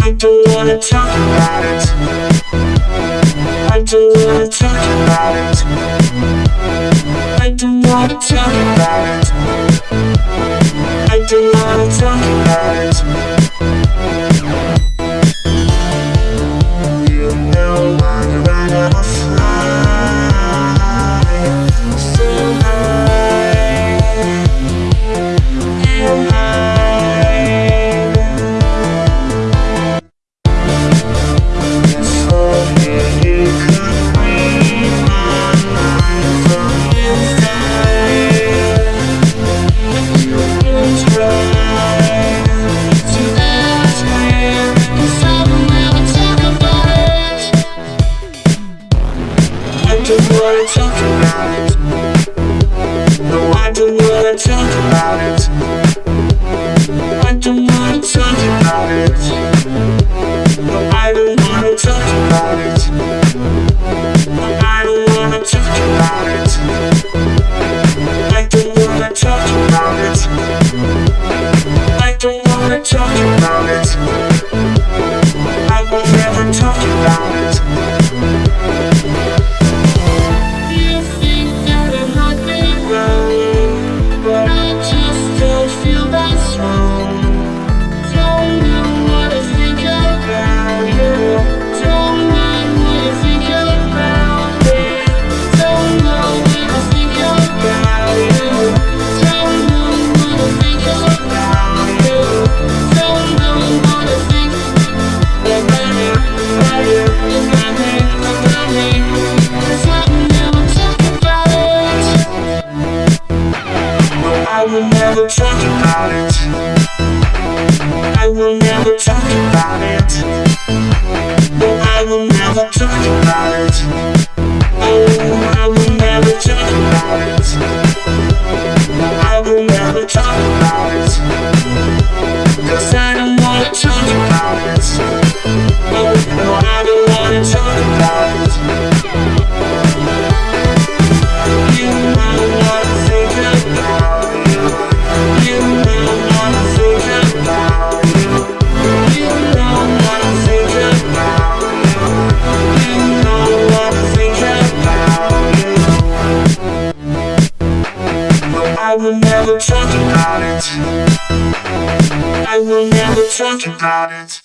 I don't wanna talk about it. I don't wanna don't wanna talk about it? No, I don't wanna talk about it? I don't wanna talk about it. will never talk about it. I will never talk about it. never talk about it. I will never talk about it.